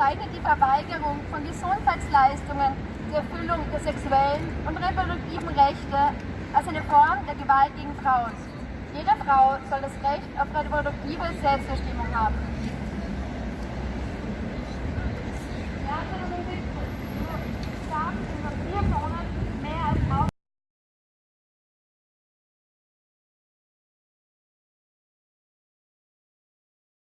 bezeichnet die Verweigerung von Gesundheitsleistungen zur Erfüllung der sexuellen und reproduktiven Rechte als eine Form der Gewalt gegen Frauen. Jede Frau soll das Recht auf reproduktive Selbstbestimmung haben.